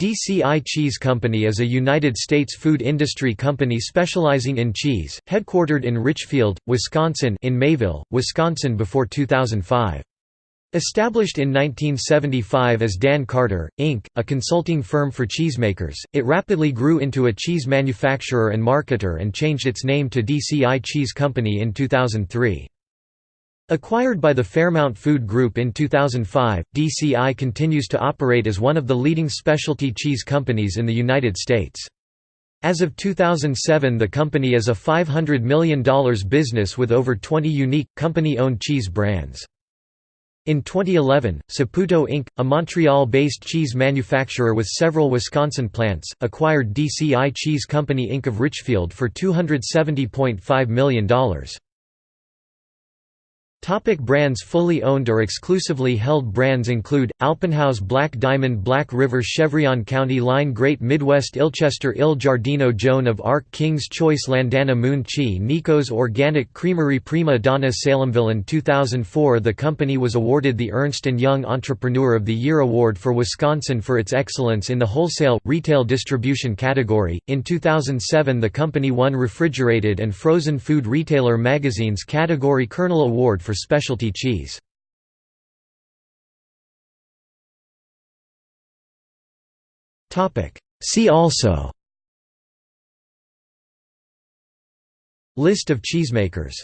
DCI Cheese Company is a United States food industry company specializing in cheese, headquartered in Richfield, Wisconsin in Mayville, Wisconsin before 2005. Established in 1975 as Dan Carter, Inc., a consulting firm for cheesemakers, it rapidly grew into a cheese manufacturer and marketer and changed its name to DCI Cheese Company in 2003. Acquired by the Fairmount Food Group in 2005, DCI continues to operate as one of the leading specialty cheese companies in the United States. As of 2007 the company is a $500 million business with over 20 unique, company-owned cheese brands. In 2011, Saputo Inc., a Montreal-based cheese manufacturer with several Wisconsin plants, acquired DCI Cheese Company Inc. of Richfield for $270.5 million. Topic brands Fully owned or exclusively held brands include, Alpenhaus Black Diamond Black River Chevron County Line Great Midwest Ilchester Il Giardino Joan of Arc King's Choice Landana Moon Chi Nico's Organic Creamery Prima Donna Salemville In 2004 the company was awarded the Ernst & Young Entrepreneur of the Year Award for Wisconsin for its excellence in the wholesale, retail distribution category. In 2007 the company won Refrigerated and Frozen Food Retailer Magazine's Category Kernel Award for for specialty cheese. See also List of cheesemakers